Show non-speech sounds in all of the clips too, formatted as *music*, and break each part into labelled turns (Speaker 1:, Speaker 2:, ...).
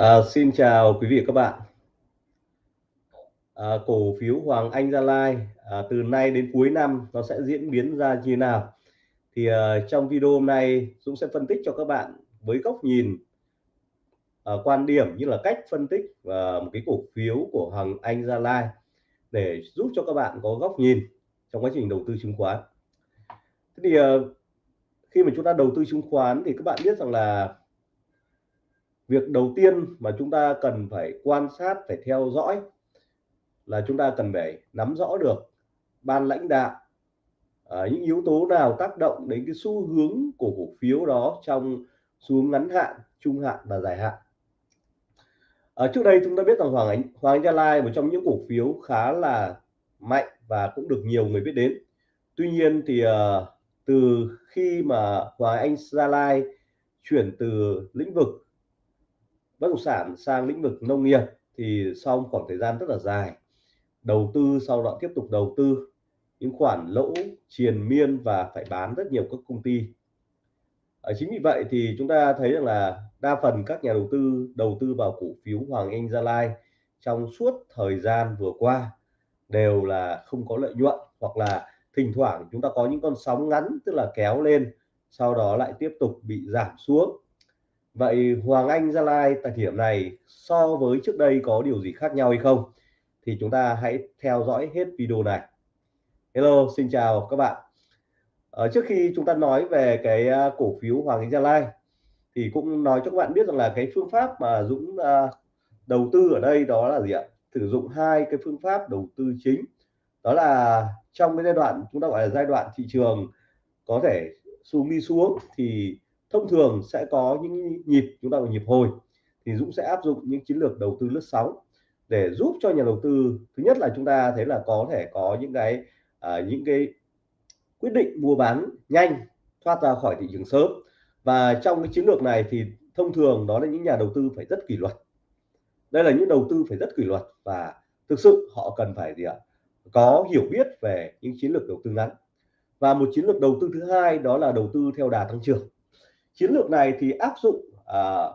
Speaker 1: À, xin chào quý vị và các bạn. À, cổ phiếu Hoàng Anh Gia Lai à, từ nay đến cuối năm nó sẽ diễn biến ra như nào? Thì à, trong video hôm nay Dũng sẽ phân tích cho các bạn với góc nhìn à, quan điểm như là cách phân tích và một cái cổ phiếu của Hoàng Anh Gia Lai để giúp cho các bạn có góc nhìn trong quá trình đầu tư chứng khoán. Thế thì à, khi mà chúng ta đầu tư chứng khoán thì các bạn biết rằng là việc đầu tiên mà chúng ta cần phải quan sát phải theo dõi là chúng ta cần phải nắm rõ được ban lãnh đạo à, những yếu tố nào tác động đến cái xu hướng của cổ phiếu đó trong xu hướng ngắn hạn trung hạn và dài hạn. Ở trước đây chúng ta biết rằng Hoàng Anh Hoàng Anh Gia Lai một trong những cổ phiếu khá là mạnh và cũng được nhiều người biết đến. Tuy nhiên thì uh, từ khi mà Hoàng Anh Gia Lai chuyển từ lĩnh vực bất động sản sang lĩnh vực nông nghiệp thì sau khoảng thời gian rất là dài, đầu tư sau đó tiếp tục đầu tư, những khoản lỗ triền miên và phải bán rất nhiều các công ty. Ở chính vì vậy thì chúng ta thấy rằng là đa phần các nhà đầu tư đầu tư vào cổ phiếu Hoàng Anh Gia Lai trong suốt thời gian vừa qua đều là không có lợi nhuận hoặc là thỉnh thoảng chúng ta có những con sóng ngắn tức là kéo lên, sau đó lại tiếp tục bị giảm xuống. Vậy Hoàng Anh Gia Lai tại thời điểm này so với trước đây có điều gì khác nhau hay không? Thì chúng ta hãy theo dõi hết video này. Hello, xin chào các bạn. Ở trước khi chúng ta nói về cái à, cổ phiếu Hoàng Anh Gia Lai thì cũng nói cho các bạn biết rằng là cái phương pháp mà Dũng à, đầu tư ở đây đó là gì ạ? Sử dụng hai cái phương pháp đầu tư chính. Đó là trong cái giai đoạn chúng ta gọi là giai đoạn thị trường có thể xuống đi xuống thì thông thường sẽ có những nhịp chúng ta gọi nhịp hồi thì Dũng sẽ áp dụng những chiến lược đầu tư lướt sóng để giúp cho nhà đầu tư thứ nhất là chúng ta thấy là có thể có những cái à, những cái quyết định mua bán nhanh thoát ra khỏi thị trường sớm. Và trong cái chiến lược này thì thông thường đó là những nhà đầu tư phải rất kỷ luật. Đây là những đầu tư phải rất kỷ luật và thực sự họ cần phải gì ạ? Có hiểu biết về những chiến lược đầu tư ngắn. Và một chiến lược đầu tư thứ hai đó là đầu tư theo đà tăng trưởng chiến lược này thì áp dụng uh,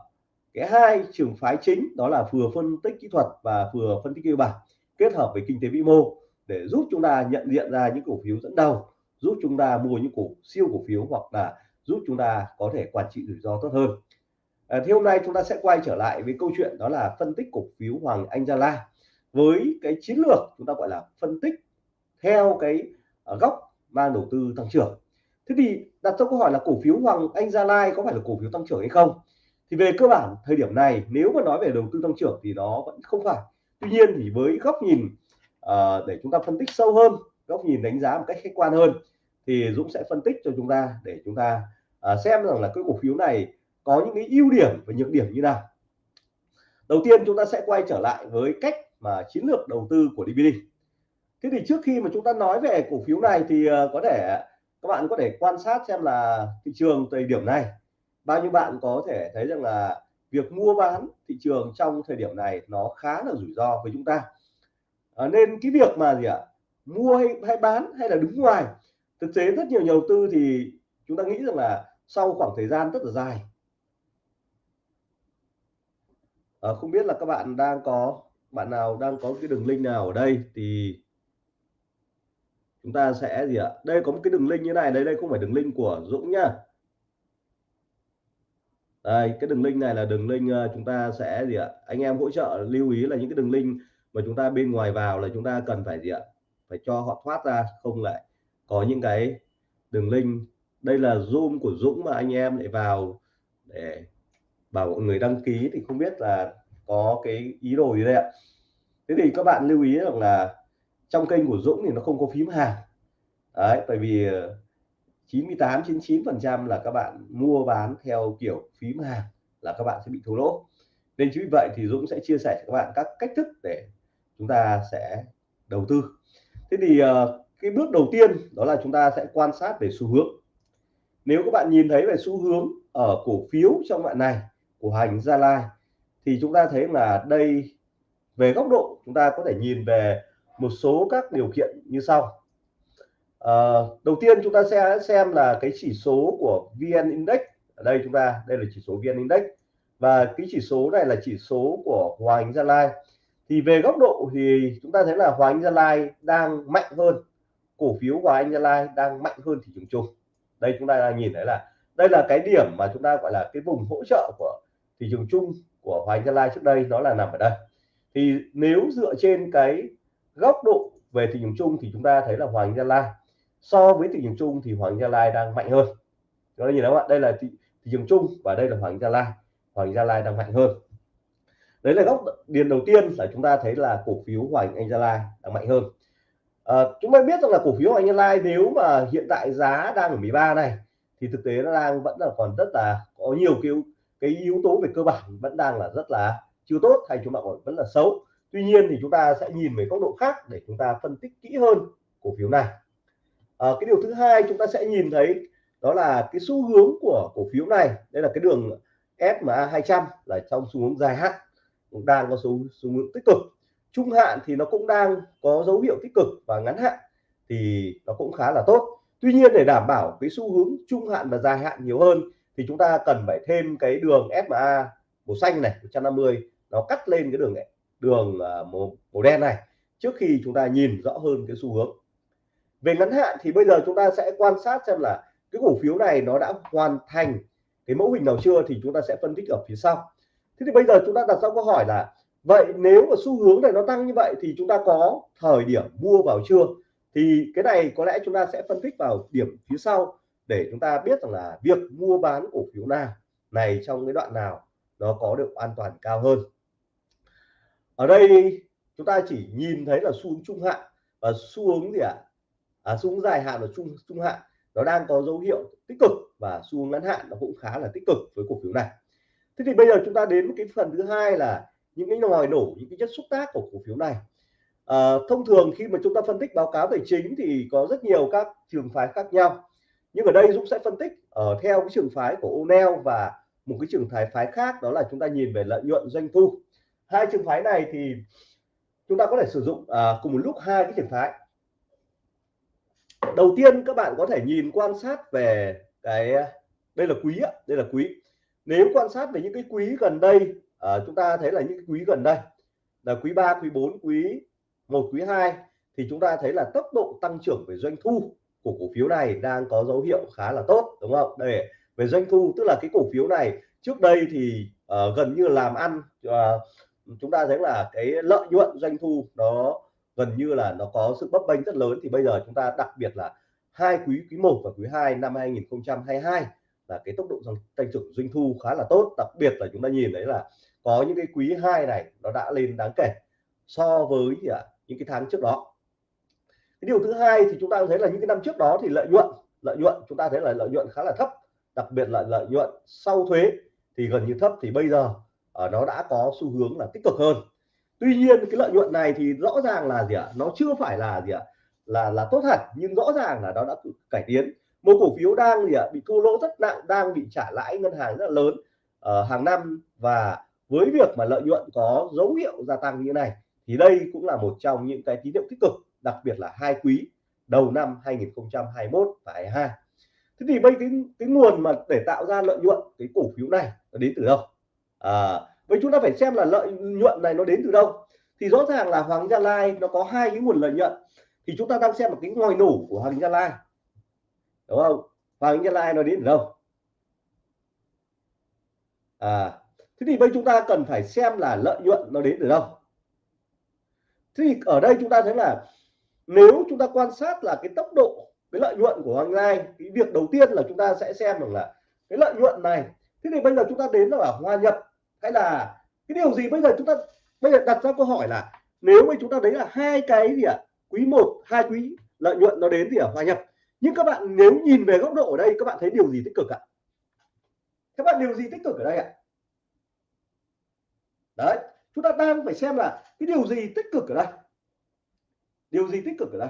Speaker 1: cái hai trường phái chính đó là vừa phân tích kỹ thuật và vừa phân tích cơ bản kết hợp với kinh tế vĩ mô để giúp chúng ta nhận diện ra những cổ phiếu dẫn đầu giúp chúng ta mua những cổ siêu cổ phiếu hoặc là giúp chúng ta có thể quản trị rủi ro tốt hơn. À, thì hôm nay chúng ta sẽ quay trở lại với câu chuyện đó là phân tích cổ phiếu Hoàng Anh Gia La với cái chiến lược chúng ta gọi là phân tích theo cái à, góc mang đầu tư tăng trưởng thế thì đặt ra câu hỏi là cổ phiếu Hoàng Anh Gia Lai có phải là cổ phiếu tăng trưởng hay không? Thì về cơ bản thời điểm này nếu mà nói về đầu tư tăng trưởng thì nó vẫn không phải. Tuy nhiên thì với góc nhìn uh, để chúng ta phân tích sâu hơn góc nhìn đánh giá một cách khách quan hơn thì Dũng sẽ phân tích cho chúng ta để chúng ta uh, xem rằng là cái cổ phiếu này có những cái ưu điểm và nhược điểm như nào. Đầu tiên chúng ta sẽ quay trở lại với cách mà chiến lược đầu tư của DVD thế thì trước khi mà chúng ta nói về cổ phiếu này thì uh, có thể các bạn có thể quan sát xem là thị trường thời điểm này bao nhiêu bạn có thể thấy rằng là việc mua bán thị trường trong thời điểm này nó khá là rủi ro với chúng ta. À, nên cái việc mà gì ạ? Mua hay, hay bán hay là đứng ngoài thực tế rất nhiều nhà đầu tư thì chúng ta nghĩ rằng là sau khoảng thời gian rất là dài. À, không biết là các bạn đang có bạn nào đang có cái đường link nào ở đây thì chúng ta sẽ gì ạ? Đây có một cái đường link như này, đây đây không phải đường link của Dũng nhá. Đây, cái đường link này là đường link ờ, chúng ta sẽ gì ạ? Anh em hỗ trợ lưu ý là những cái đường link mà chúng ta bên ngoài vào là chúng ta cần phải gì ạ? Phải cho họ thoát ra, không lại có những cái đường link. Đây là zoom của Dũng mà anh em lại vào để bảo mọi người đăng ký thì không biết là có cái ý đồ gì đây ạ? Thế thì các bạn lưu ý rằng là trong kênh của Dũng thì nó không có phím hàng. Đấy bởi vì ờ, 98 99 phần trăm là các bạn mua bán theo kiểu phím hàng là các bạn sẽ bị thua lỗ. Nên chính vì vậy thì Dũng sẽ chia sẻ cho các bạn các cách thức để chúng ta sẽ đầu tư. Thế thì ờ, cái bước đầu tiên đó là chúng ta sẽ quan sát về xu hướng. Nếu các bạn nhìn thấy về xu hướng ở cổ phiếu trong đoạn này của hành Gia Lai thì chúng ta thấy là đây, về góc độ chúng ta có thể nhìn về một số các điều kiện như sau. À, đầu tiên chúng ta sẽ xem là cái chỉ số của VN Index. Ở đây chúng ta đây là chỉ số VN Index. Và cái chỉ số này là chỉ số của Hoàng Anh Gia Lai. Thì về góc độ thì chúng ta thấy là Hoàng Anh Gia Lai đang mạnh hơn. Cổ phiếu Hoàng Anh Gia Lai đang mạnh hơn thị trường chung. Đây chúng ta đang nhìn thấy là đây là cái điểm mà chúng ta gọi là cái vùng hỗ trợ của thị trường chung của Hoàng Anh Gia Lai trước đây nó là nằm ở đây. Thì nếu dựa trên cái góc độ về thị trường chung thì chúng ta thấy là Hoàng Gia Lai. So với thị trường chung thì Hoàng Gia Lai đang mạnh hơn. Chúng ta nhìn thấy không ạ. Đây là thị, thị trường chung và đây là Hoàng Gia Lai. Hoàng Gia Lai đang mạnh hơn. Đấy là góc điền đầu tiên là chúng ta thấy là cổ phiếu Hoàng Anh Gia Lai đang mạnh hơn. À, chúng ta biết rằng là cổ phiếu Hoàng Anh Gia Lai nếu mà hiện tại giá đang ở 13 này thì thực tế nó đang vẫn là còn rất là có nhiều cái cái yếu tố về cơ bản vẫn đang là rất là chưa tốt hay chúng ta gọi vẫn là xấu tuy nhiên thì chúng ta sẽ nhìn về góc độ khác để chúng ta phân tích kỹ hơn cổ phiếu này. À, cái điều thứ hai chúng ta sẽ nhìn thấy đó là cái xu hướng của cổ phiếu này. Đây là cái đường SMA 200 là trong xu hướng dài hạn cũng đang có xu xu hướng tích cực. Trung hạn thì nó cũng đang có dấu hiệu tích cực và ngắn hạn thì nó cũng khá là tốt. Tuy nhiên để đảm bảo cái xu hướng trung hạn và dài hạn nhiều hơn thì chúng ta cần phải thêm cái đường SMA màu xanh này 150 nó cắt lên cái đường này đường màu, màu đen này. Trước khi chúng ta nhìn rõ hơn cái xu hướng. Về ngắn hạn thì bây giờ chúng ta sẽ quan sát xem là cái cổ phiếu này nó đã hoàn thành cái mẫu hình nào chưa thì chúng ta sẽ phân tích ở phía sau. Thế thì bây giờ chúng ta đặt ra câu hỏi là vậy nếu mà xu hướng này nó tăng như vậy thì chúng ta có thời điểm mua vào chưa? Thì cái này có lẽ chúng ta sẽ phân tích vào điểm phía sau để chúng ta biết rằng là việc mua bán cổ phiếu nào này trong cái đoạn nào nó có được an toàn cao hơn ở đây chúng ta chỉ nhìn thấy là xu hướng trung hạn và xu hướng gì ạ? À? à, xu hướng dài hạn và trung trung hạn nó đang có dấu hiệu tích cực và xu hướng ngắn hạn nó cũng khá là tích cực với cổ phiếu này. Thế thì bây giờ chúng ta đến cái phần thứ hai là những cái ngòi nổ những cái chất xúc tác của cổ phiếu này. À, thông thường khi mà chúng ta phân tích báo cáo tài chính thì có rất nhiều các trường phái khác nhau. Nhưng ở đây Dũng sẽ phân tích ở theo cái trường phái của O'Neil và một cái trường phái phái khác đó là chúng ta nhìn về lợi nhuận doanh thu hai trường phái này thì chúng ta có thể sử dụng à, cùng một lúc hai cái trường phái. Đầu tiên các bạn có thể nhìn quan sát về cái đây là quý đây là quý. Nếu quan sát về những cái quý gần đây à, chúng ta thấy là những cái quý gần đây là quý 3 quý 4 quý 1 quý 2 thì chúng ta thấy là tốc độ tăng trưởng về doanh thu của cổ phiếu này đang có dấu hiệu khá là tốt đúng không? Để về doanh thu tức là cái cổ phiếu này trước đây thì uh, gần như làm ăn uh, chúng ta thấy là cái lợi nhuận doanh thu nó gần như là nó có sự bấp bênh rất lớn. Thì bây giờ chúng ta đặc biệt là hai quý quý 1 và quý 2 năm 2022 là cái tốc độ tăng trưởng doanh thu khá là tốt. Đặc biệt là chúng ta nhìn thấy là có những cái quý 2 này nó đã lên đáng kể so với, gì những cái tháng trước đó. Cái điều thứ hai thì chúng ta thấy là những cái năm trước đó thì lợi nhuận lợi nhuận, chúng ta thấy là lợi nhuận khá là thấp. Đặc biệt là lợi nhuận sau thuế thì gần như thấp. Thì bây giờ uh, nó đã có xu hướng là tích cực hơn. Tuy nhiên cái lợi nhuận này thì rõ ràng là gì ạ? Nó chưa phải là gì ạ? Là là tốt hẳn nhưng rõ ràng là nó đã cải tiến. Một cổ phiếu đang gì ạ? Bị thua lỗ rất nặng đang bị trả lãi ngân hàng rất là lớn uh, hàng năm. Và với việc mà lợi nhuận có dấu hiệu gia tăng như này thì đây cũng là một trong những cái tín hiệu tích cực đặc biệt là hai quý đầu năm 2021 và 22 thế thì bây cái cái nguồn mà để tạo ra lợi nhuận cái cổ phiếu này đến từ đâu? À, vậy chúng ta phải xem là lợi nhuận này nó đến từ đâu. Thì rõ ràng là Hoàng Gia Lai nó có hai cái nguồn lợi nhuận. Thì chúng ta đang xem một cái ngòi nổ của Hoàng Gia Lai. Đúng không? Hoàng Gia Lai nó đến từ đâu? À thế thì bây chúng ta cần phải xem là lợi nhuận nó đến từ đâu. Thế thì ở đây chúng ta thấy là nếu chúng ta quan sát là cái tốc độ cái lợi nhuận của Hoàng Lai cái việc đầu tiên là chúng ta sẽ xem rằng là cái lợi nhuận này. Thế thì bây giờ chúng ta đến là hòa nhập hay là cái điều gì bây giờ chúng ta, bây giờ đặt ra câu hỏi là nếu mà chúng ta đấy là hai cái gì ạ? À? quý 1 hai quý, lợi nhuận nó đến thì ở hòa nhập. Nhưng các bạn nếu nhìn về góc độ ở đây, các bạn thấy điều gì tích cực ạ? Các bạn điều gì tích cực ở đây ạ? Đấy, chúng ta đang phải xem là cái điều gì tích cực ở đây. Điều gì tích cực ở đây?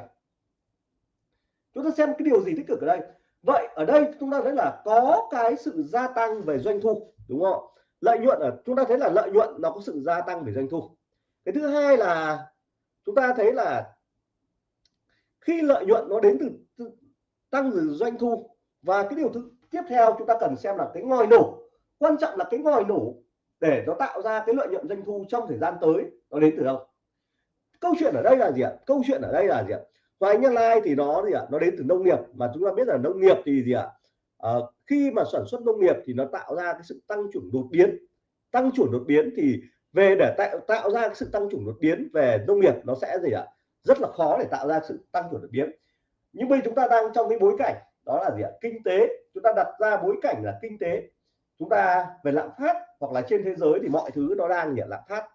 Speaker 1: Chúng ta xem cái điều gì tích cực ở đây. Vậy ở đây chúng ta thấy là có cái sự gia tăng về doanh thu, đúng không lợi nhuận ở chúng ta thấy là lợi nhuận nó có sự gia tăng về doanh thu. Cái thứ hai là chúng ta thấy là khi lợi nhuận nó đến từ, từ tăng từ doanh thu và cái điều thứ tiếp theo chúng ta cần xem là cái ngòi nổ. Quan trọng là cái ngòi nổ để nó tạo ra cái lợi nhuận doanh thu trong thời gian tới nó đến từ đâu? Câu chuyện ở đây là gì ạ? Câu chuyện ở đây là gì ạ? Hoài Nhân Lai thì nó gì ạ? Nó đến từ nông nghiệp. Mà chúng ta biết là nông nghiệp thì gì ạ? À, khi mà sản xuất nông nghiệp thì nó tạo ra cái sự tăng trưởng đột biến. Tăng trưởng đột biến thì về để tạo tạo ra sự tăng trưởng đột biến về nông nghiệp nó sẽ gì ạ? Rất là khó để tạo ra sự tăng trưởng đột biến. Nhưng bây chúng ta đang trong cái bối cảnh đó là gì ạ? Kinh tế. Chúng ta đặt ra bối cảnh là kinh tế. Chúng ta về lạm phát hoặc là trên thế giới thì mọi thứ nó đang gì lạm phát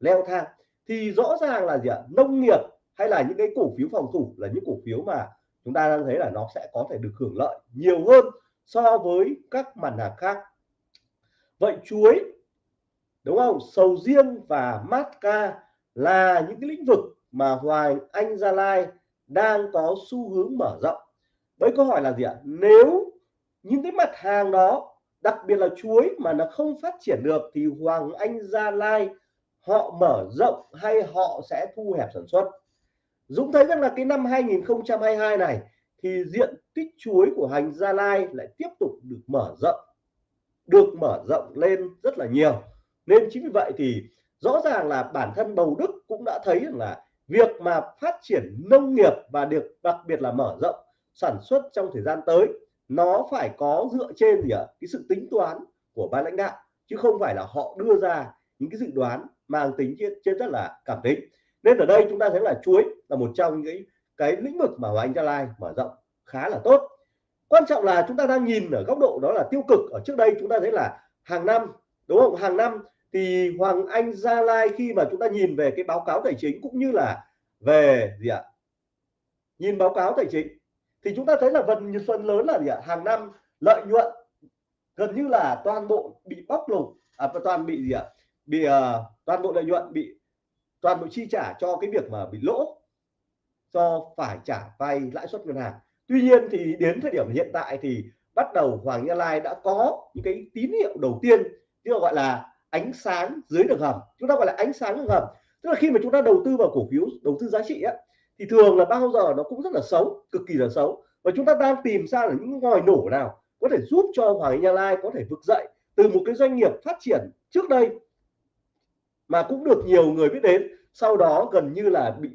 Speaker 1: leo thang. Thì rõ ràng là gì ạ? Nông nghiệp hay là những cái cổ phiếu phòng thủ là những cổ phiếu mà chúng ta đang thấy là nó sẽ có thể được hưởng lợi nhiều hơn so với các mặt hàng khác. Vậy chuối, đúng không? Sầu riêng và mát ca là những cái lĩnh vực mà Hoàng Anh Gia Lai đang có xu hướng mở rộng. Với câu hỏi là gì ạ? Nếu những cái mặt hàng đó, đặc biệt là chuối mà nó không phát triển được thì Hoàng Anh Gia Lai họ mở rộng hay họ sẽ thu hẹp sản xuất? Dũng thấy rằng là cái năm 2022 này thì diện tích chuối của hành Gia Lai lại tiếp tục được mở rộng được mở rộng lên rất là nhiều. Nên chính vì vậy thì rõ ràng là bản thân Bầu Đức cũng đã thấy rằng là việc mà phát triển nông nghiệp và được đặc biệt là mở rộng sản xuất trong thời gian tới nó phải có dựa trên gì ạ? Cái sự tính toán của ban lãnh đạo chứ không phải là họ đưa ra những cái dự đoán mang tính trên, trên rất là cảm tính. Nên ở đây chúng ta thấy là chuối là một trong những cái, lĩnh vực mà Hoàng anh Gia Lai mở rộng khá là tốt. Quan trọng là chúng ta đang nhìn ở góc độ đó là tiêu cực. Ở trước đây chúng ta thấy là hàng năm đúng không? Hàng năm thì Hoàng Anh Gia Lai khi mà chúng ta nhìn về cái báo cáo tài chính cũng như là về gì ạ? Nhìn báo cáo tài chính thì chúng ta thấy là phần phần lớn là gì ạ? Hàng năm lợi nhuận gần như là toàn bộ bị bóc lột à, toàn bị gì ạ? Bị uh, toàn bộ lợi nhuận bị toàn bộ chi trả cho cái việc mà bị lỗ cho phải trả vay lãi suất ngân hàng. Tuy nhiên thì đến thời điểm hiện tại thì bắt đầu Hoàng Gia Lai đã có những cái tín hiệu đầu tiên tức là gọi là ánh sáng dưới đường hầm. Chúng ta gọi là ánh sáng đường hầm. Tức là khi mà chúng ta đầu tư vào cổ phiếu, đầu tư giá trị á, thì thường là bao giờ nó cũng rất là xấu, cực kỳ là xấu. Và chúng ta đang tìm ra là những ngòi nổ nào có thể giúp cho Hoàng gia Lai có thể vực dậy từ một cái doanh nghiệp phát triển trước đây mà cũng được nhiều người biết đến, sau đó gần như là bị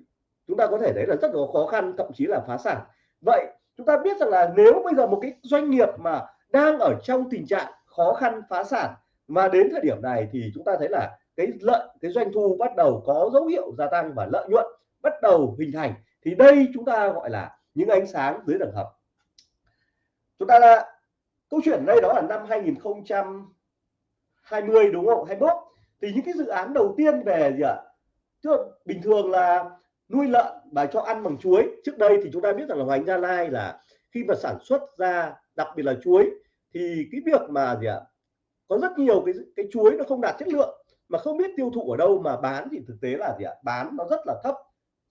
Speaker 1: chúng ta có thể thấy là rất là khó khăn, thậm chí là phá sản. Vậy chúng ta biết rằng là nếu bây giờ một cái doanh nghiệp mà đang ở trong tình trạng khó khăn, phá sản, mà đến thời điểm này thì chúng ta thấy là cái lợi, cái doanh thu bắt đầu có dấu hiệu gia tăng và lợi nhuận bắt đầu hình thành, thì đây chúng ta gọi là những ánh sáng dưới tầng hầm chúng ta là câu chuyện đây đó là năm 2020 đúng không? 21 thì những cái dự án đầu tiên về gì ạ? Chứ bình thường là nuôi lợn và cho ăn bằng chuối. Trước đây thì chúng ta biết rằng là Hoành Gia Lai là khi mà sản xuất ra đặc biệt là chuối thì cái việc mà gì ạ, có rất nhiều cái cái chuối nó không đạt chất lượng mà không biết tiêu thụ ở đâu mà bán thì thực tế là gì ạ, bán nó rất là thấp,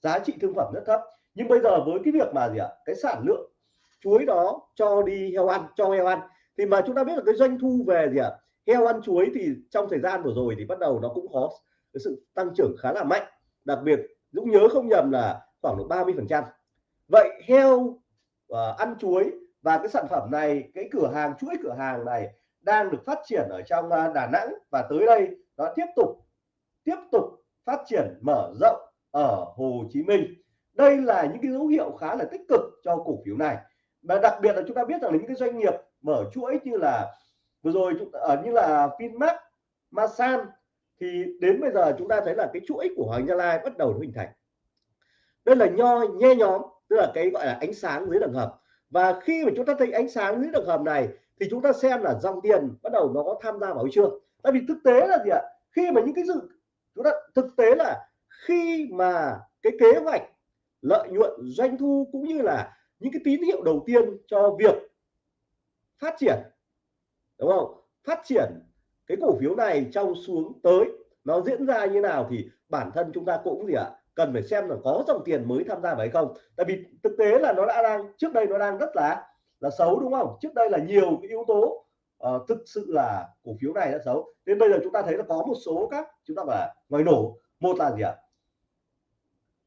Speaker 1: giá trị thương phẩm rất thấp. Nhưng bây giờ với cái việc mà gì ạ, cái sản lượng chuối đó cho đi heo ăn, cho heo ăn thì mà chúng ta biết là cái doanh thu về gì ạ, heo ăn chuối thì trong thời gian vừa rồi thì bắt đầu nó cũng có cái sự tăng trưởng khá là mạnh. Đặc biệt Dũng nhớ không nhầm là khoảng độ 30 phần trăm. Vậy heo uh, ăn chuối và cái sản phẩm này cái cửa hàng chuỗi cửa hàng này đang được phát triển ở trong uh, Đà Nẵng và tới đây nó tiếp tục tiếp tục phát triển mở rộng ở Hồ Chí Minh. Đây là những cái dấu hiệu khá là tích cực cho cổ phiếu này. Và đặc biệt là chúng ta biết rằng là những cái doanh nghiệp mở chuỗi như là vừa rồi ở ờ, như là Vinmart, Masan thì đến bây giờ chúng ta thấy là cái chuỗi của Hoàng Gia Lai bắt đầu hình thành. Đây là nho, nhe nhóm, tức là cái gọi là ánh sáng dưới đường hầm. Và khi mà chúng ta thấy ánh sáng dưới đường hầm này, thì chúng ta xem là dòng tiền bắt đầu nó có tham gia vào chưa tại vì thực tế là gì ạ? Khi mà những cái dự, chúng ta, thực tế là khi mà cái kế hoạch lợi nhuận, doanh thu cũng như là những cái tín hiệu đầu tiên cho việc phát triển, đúng không? Phát triển cái cổ phiếu này trong xuống tới nó diễn ra như nào thì bản thân chúng ta cũng gì ạ cần phải xem là có dòng tiền mới tham gia vào hay không. Tại vì thực tế là nó đã đang trước đây nó đang rất là là xấu đúng không? Trước đây là nhiều cái yếu tố uh, thực sự là cổ phiếu này đã xấu. Nên bây giờ chúng ta thấy là có một số các chúng ta phải ngoài nổ. Một là gì ạ?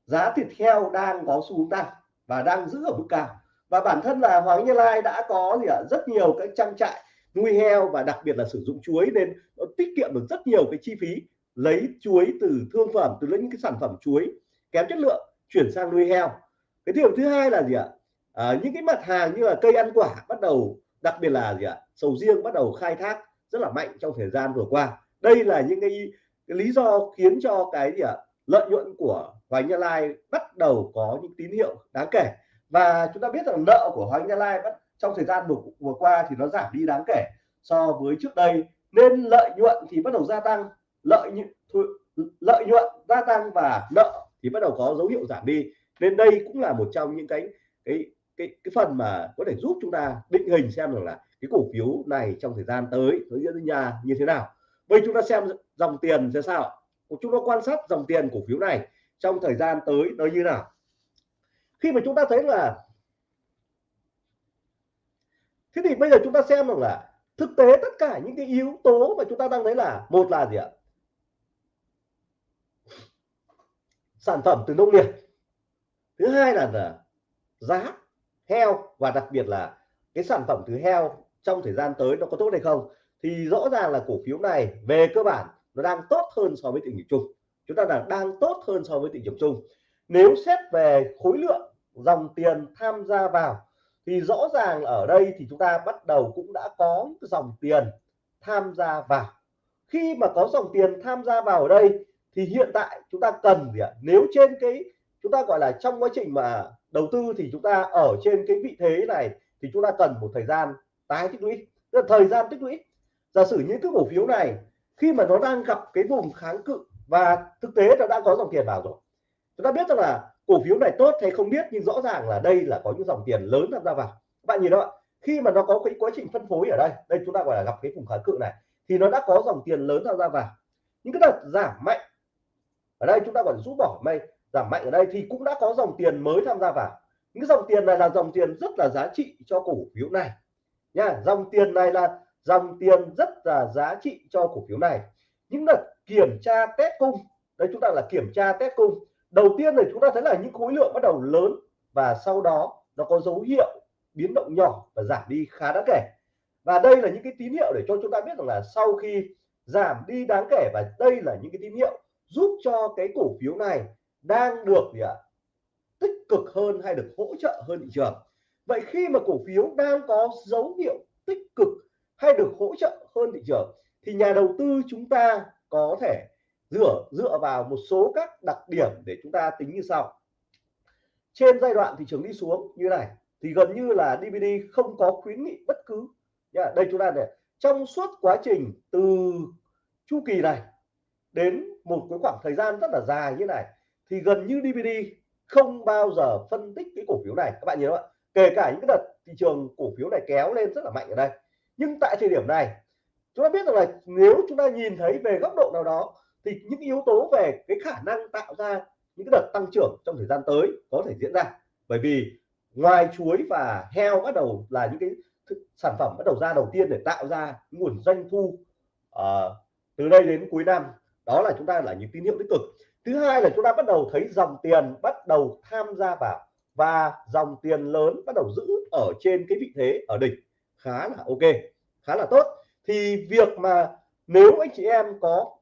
Speaker 1: Giá thịt heo đang có xu hướng tăng và đang giữ ở mức cao. Và bản thân là Hoàng Như Lai đã có gì ạ rất nhiều cái trang trại nuôi heo và đặc biệt là sử dụng chuối nên nó tiết kiệm được rất nhiều cái chi phí lấy chuối từ thương phẩm từ những cái sản phẩm chuối kém chất lượng chuyển sang nuôi heo. Cái điều thứ hai là gì ạ? À, những cái mặt hàng như là cây ăn quả bắt đầu đặc biệt là gì ạ? Sầu riêng bắt đầu khai thác rất là mạnh trong thời gian vừa qua. Đây là những cái, cái lý do khiến cho cái gì ạ? Lợi nhuận của Hoàng Gia Lai bắt đầu có những tín hiệu đáng kể. Và chúng ta biết rằng nợ của Hoàng Gia Lai bắt trong thời gian vừa, qua thì nó giảm đi đáng kể so với trước đây. Nên lợi nhuận thì bắt đầu gia tăng lợi nhuận lợi nhuận gia tăng và nợ thì bắt đầu có dấu hiệu giảm đi. Nên đây cũng là một trong những cái cái cái cái phần mà có thể giúp chúng ta định hình xem rằng là cái cổ phiếu này trong thời gian tới nó diễn ra như thế nào. Bây chúng ta xem dòng tiền sẽ sao chúng ta quan sát dòng tiền cổ phiếu này trong thời gian tới nó như nào. Khi mà chúng ta thấy là thế thì bây giờ chúng ta xem rằng là thực tế tất cả những cái yếu tố mà chúng ta đang thấy là một là gì ạ? Sản phẩm từ nông nghiệp. Thứ hai là, là giá heo và đặc biệt là cái sản phẩm từ heo trong thời gian tới nó có tốt hay không? Thì rõ ràng là cổ phiếu này về cơ bản nó đang tốt hơn so với thị trường chung. Chúng ta là đang tốt hơn so với thị trường chung. Nếu xét về khối lượng dòng tiền tham gia vào thì rõ ràng ở đây thì chúng ta bắt đầu cũng đã có dòng tiền tham gia vào. Khi mà có dòng tiền tham gia vào ở đây thì hiện tại chúng ta cần gì ạ? Nếu trên cái, chúng ta gọi là trong quá trình mà đầu tư thì chúng ta ở trên cái vị thế này thì chúng ta cần một thời gian tái tích lũy. Tức là thời gian tích lũy. Giả sử những cái cổ phiếu này, khi mà nó đang gặp cái vùng kháng cự và thực tế nó đã có dòng tiền vào rồi. Chúng ta biết rằng là cổ phiếu này tốt hay không biết, nhưng rõ ràng là đây là có những dòng tiền lớn tham gia vào. Các bạn nhìn đó khi mà nó có cái quá trình phân phối ở đây đây chúng ta gọi là gặp cái vùng kháng cự này, thì nó đã có dòng tiền lớn tham gia vào. Những cái đợt giảm mạnh ở đây chúng ta còn rút bỏ mây, giảm mạnh ở đây thì cũng đã có dòng tiền mới tham gia vào. Những dòng tiền này là dòng tiền rất là giá trị cho cổ phiếu này. Nha, dòng tiền này là dòng tiền rất là giá trị cho cổ phiếu này. Những đợt kiểm tra test cung, đây chúng ta là kiểm tra test cung đầu tiên này chúng ta thấy là những khối lượng bắt đầu lớn và sau đó nó có dấu hiệu biến động nhỏ và giảm đi khá đáng kể. Và đây là những cái tín hiệu để cho chúng ta biết rằng là sau khi giảm đi đáng kể và đây là những cái tín hiệu giúp cho cái cổ phiếu này đang được gì ạ, tích cực hơn hay được hỗ trợ hơn thị trường. Vậy khi mà cổ phiếu đang có dấu hiệu tích cực hay được hỗ trợ hơn thị trường thì nhà đầu tư chúng ta có thể dựa dựa vào một số các đặc điểm để chúng ta tính như sau. Trên giai đoạn thị trường đi xuống như này thì gần như là DVD không có khuyến nghị bất cứ. Đây chúng ta để, trong suốt quá trình từ chu kỳ này đến một cái khoảng thời gian rất là dài như này thì gần như DVD không bao giờ phân tích cái cổ phiếu này. Các bạn nhớ không ạ? Kể cả những cái đợt thị trường cổ phiếu này kéo lên rất là mạnh ở đây. Nhưng tại thời điểm này chúng ta biết rằng là nếu chúng ta nhìn thấy về góc độ nào đó thì những yếu tố về cái khả năng tạo ra những cái đợt tăng trưởng trong thời gian tới có thể diễn ra. Bởi vì ngoài chuối và heo bắt đầu là những cái sản phẩm bắt đầu ra đầu tiên để tạo ra nguồn doanh thu uh, từ đây đến cuối năm đó là chúng ta là những tín hiệu tích cực. Thứ hai là chúng ta bắt đầu thấy dòng tiền bắt đầu tham gia vào và dòng tiền lớn bắt đầu giữ ở trên cái vị thế ở đỉnh. Khá là ok khá là tốt. Thì việc mà nếu anh chị em có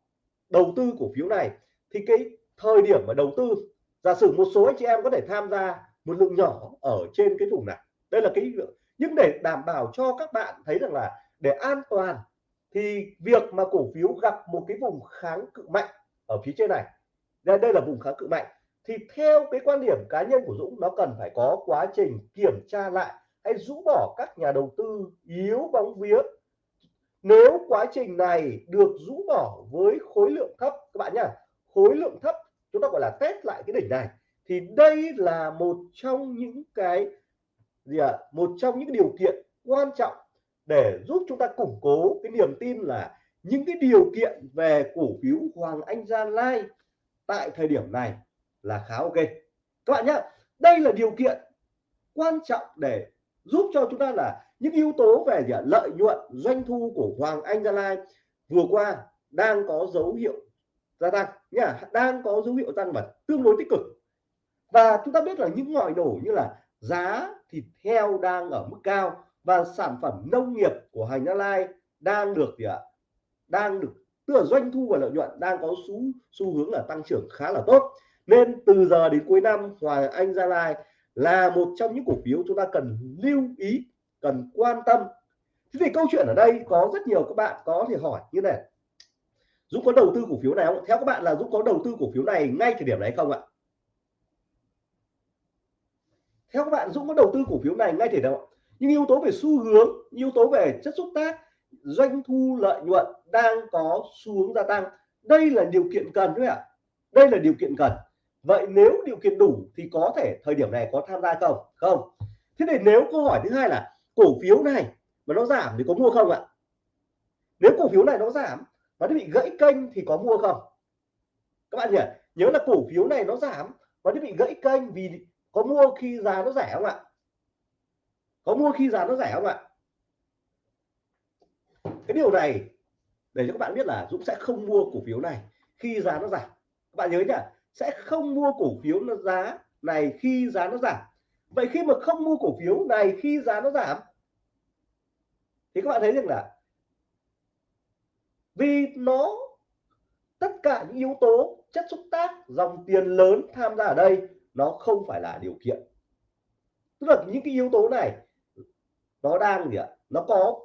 Speaker 1: đầu tư cổ phiếu này thì cái thời điểm mà đầu tư giả sử một số anh chị em có thể tham gia một lượng nhỏ ở trên cái vùng này. Đây là cái nhưng để đảm bảo cho các bạn thấy rằng là để an toàn thì việc mà cổ phiếu gặp một cái vùng kháng cự mạnh ở phía trên này đây, đây là vùng kháng cự mạnh thì theo cái quan điểm cá nhân của Dũng nó cần phải có quá trình kiểm tra lại hay rũ bỏ các nhà đầu tư yếu bóng vía nếu quá trình này được rũ bỏ với khối lượng thấp, các bạn nhá, khối lượng thấp chúng ta gọi là test lại cái đỉnh này, thì đây là một trong những cái gì ạ à? một trong những điều kiện quan trọng để giúp chúng ta củng cố cái niềm tin là những cái điều kiện về cổ phiếu Hoàng Anh Gia Lai tại thời điểm này là khá ok các bạn nhá, đây là điều kiện quan trọng để giúp cho chúng ta là những yếu tố về gì lợi nhuận, doanh thu của Hoàng Anh Gia Lai vừa qua đang có dấu hiệu gia tăng nhá, đang có dấu hiệu tăng và tương đối tích cực. Và chúng ta biết là những ngòi nổ như là giá thịt heo đang ở mức cao và sản phẩm nông nghiệp của Hành Gia Lai đang được gì ạ? Đang được, tức là doanh thu và lợi nhuận đang có xu xu hướng là tăng trưởng khá là tốt. Nên từ giờ đến cuối năm, Hoàng Anh Gia Lai là một trong những cổ phiếu chúng ta cần lưu ý cần quan tâm. Thế thì câu chuyện ở đây có rất nhiều các bạn có thể hỏi như này. Dũng có đầu tư cổ phiếu này không theo các bạn là Dũng có đầu tư cổ phiếu này ngay thời điểm này không ạ? Theo các bạn, Dũng có đầu tư cổ phiếu này ngay thời điểm nhưng yếu tố về xu hướng, yếu tố về chất xúc tác, doanh thu lợi nhuận đang có xu hướng gia tăng. Đây là điều kiện cần đấy ạ. À? đây là điều kiện cần. Vậy nếu điều kiện đủ thì có thể thời điểm này có tham gia không? Không. Thế thì nếu câu hỏi thứ hai là cổ phiếu này mà nó giảm thì có mua không ạ? Nếu cổ phiếu này nó giảm và nó bị gãy kênh thì có mua không? Các bạn nhỉ nhớ là cổ phiếu này nó giảm và nó bị gãy kênh vì có mua khi giá nó rẻ không ạ? Có mua khi giá nó rẻ không ạ? Cái điều này, để cho các bạn biết là Dũng sẽ không mua cổ phiếu này khi giá nó giảm. Các bạn nhớ nhá, sẽ không mua cổ phiếu nó giá này khi giá nó giảm. Vậy khi mà không mua cổ phiếu này khi giá nó giảm thì các bạn thấy rằng là vì nó, tất cả những yếu tố chất xúc tác, dòng tiền lớn tham gia ở đây, nó không phải là điều kiện. Tức là những cái yếu tố này, nó đang gì ạ? Nó có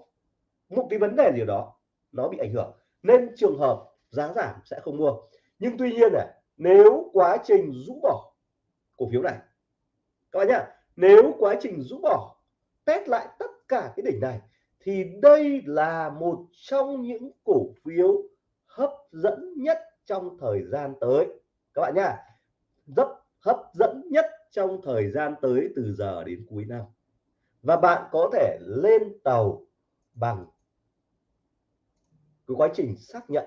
Speaker 1: một cái vấn đề gì đó, nó bị ảnh hưởng. Nên trường hợp giá giảm sẽ không mua. Nhưng tuy nhiên này, nếu quá trình rũ bỏ cổ phiếu này, các bạn nhá, nếu quá trình rũ bỏ, test lại tất cả cái đỉnh này thì đây là một trong những cổ phiếu hấp dẫn nhất trong thời gian tới. Các bạn nhá, rất hấp dẫn nhất trong thời gian tới từ giờ đến cuối năm. Và bạn có thể lên tàu bằng cái quá trình xác nhận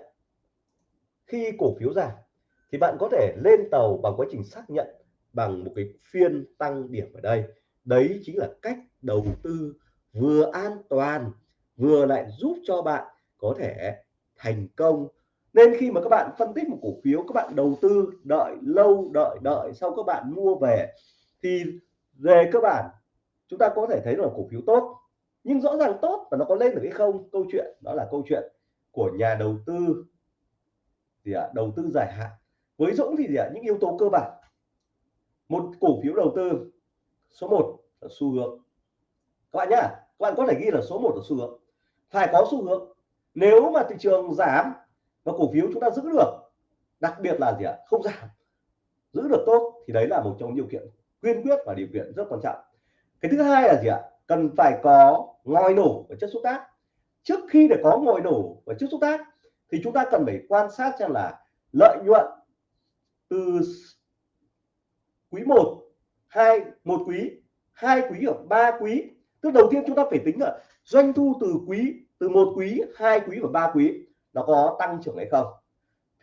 Speaker 1: khi cổ phiếu giảm thì bạn có thể lên tàu bằng quá trình xác nhận bằng một cái phiên tăng điểm ở đây. Đấy chính là cách đầu tư vừa an toàn vừa lại giúp cho bạn có thể thành công. Nên khi mà các bạn phân tích một cổ phiếu các bạn đầu tư đợi lâu đợi đợi sau các bạn mua về thì về cơ bản chúng ta có thể thấy là cổ phiếu tốt. Nhưng rõ ràng tốt và nó có lên được hay không? Câu chuyện đó là câu chuyện của nhà đầu tư thì à, đầu tư dài hạn. Với Dũng thì gì ạ? Những yếu tố cơ bản. Một cổ phiếu đầu tư số 1 là xu hướng. Các bạn nhá các bạn có thể ghi là số 1 là xu hướng. Phải có xu hướng. Nếu mà thị trường giảm và cổ phiếu chúng ta giữ được, đặc biệt là gì ạ? Không giảm, giữ được tốt thì đấy là một trong điều kiện quyên quyết và điều kiện rất quan trọng. Cái thứ hai là gì ạ? Cần phải có ngòi nổ và chất xúc tác. Trước khi để có ngòi nổ và chất xúc tác thì chúng ta cần phải quan sát xem là lợi nhuận từ quý 1 hai, một quý, hai quý ở ba quý tức đầu tiên chúng ta phải tính là doanh thu từ quý từ một quý hai quý và ba quý nó có tăng trưởng hay không.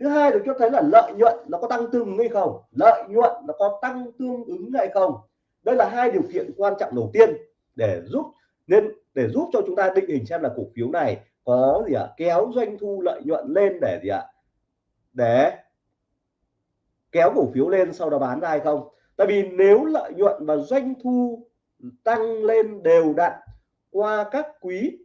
Speaker 1: Thứ hai được cho thấy là lợi nhuận nó có tăng tương ứng hay không? Lợi nhuận nó có tăng tương ứng hay không? Đây là hai điều kiện quan trọng đầu tiên để giúp nên để giúp cho chúng ta định hình xem là cổ phiếu này có gì ạ? À, kéo doanh thu lợi nhuận lên để gì ạ? À, để kéo cổ phiếu lên sau đó bán ra hay không? Tại vì nếu lợi nhuận và doanh thu tăng lên đều đặn qua các quý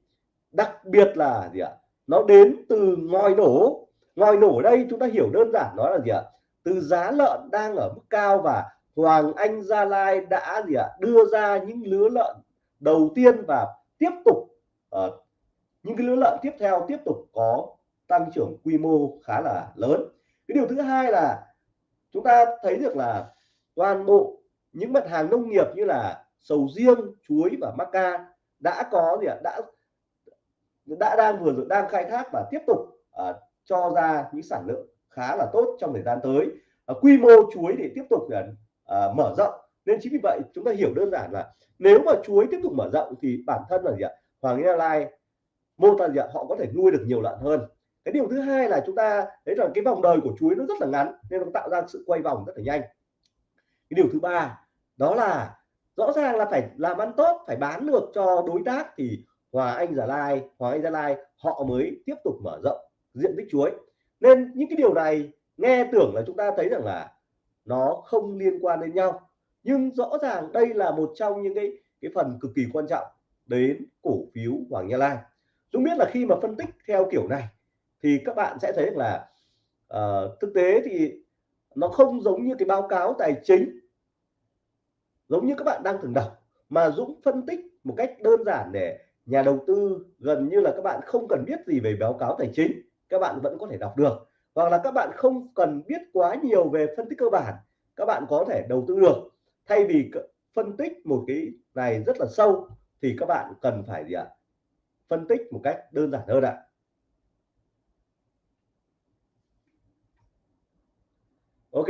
Speaker 1: đặc biệt là gì ạ? Nó đến từ ngòi nổ. Ngòi nổ đây chúng ta hiểu đơn giản nó là gì ạ? Từ giá lợn đang ở mức cao và Hoàng Anh Gia Lai đã gì ạ? Đưa ra những lứa lợn đầu tiên và tiếp tục uh, những cái lứa lợn tiếp theo tiếp tục có tăng trưởng quy mô khá là lớn. Cái điều thứ hai là chúng ta thấy được là toàn bộ những mặt hàng nông nghiệp như là sầu riêng chuối và maca đã có gì ạ? Đã đã đang vừa rồi đang khai thác và tiếp tục à, cho ra những sản lượng khá là tốt trong thời gian tới. À, quy mô chuối để tiếp tục uh, mở rộng. Nên chính vì vậy chúng ta hiểu đơn giản là nếu mà chuối tiếp tục mở rộng thì bản thân là gì ạ? Hoàng Gia Lai mô tả gì ạ? Họ có thể nuôi được nhiều lợn hơn. Cái điều thứ hai là chúng ta thấy rằng cái vòng đời của chuối nó rất là ngắn nên nó tạo ra sự quay vòng rất là nhanh. Cái điều thứ ba đó là rõ ràng là phải làm ăn tốt phải bán được cho đối tác thì Hòa Anh Gia Lai Hòa Anh Gia Lai họ mới tiếp tục mở rộng diện tích chuối. Nên những cái điều này nghe tưởng là chúng ta thấy rằng là nó không liên quan đến nhau. Nhưng rõ ràng đây là một trong những cái cái phần cực kỳ quan trọng đến cổ phiếu Hoàng Gia Lai. Chúng biết là khi mà phân tích theo kiểu này thì các bạn sẽ thấy là uh, thực tế thì nó không giống như cái báo cáo tài chính giống như các bạn đang thường đọc, mà Dũng phân tích một cách đơn giản để nhà đầu tư gần như là các bạn không cần biết gì về báo cáo tài chính, các bạn vẫn có thể đọc được. Hoặc là các bạn không cần biết quá nhiều về phân tích cơ bản, các bạn có thể đầu tư được. Thay vì phân tích một cái này rất là sâu, thì các bạn cần phải gì ạ? Phân tích một cách đơn giản hơn ạ. Ok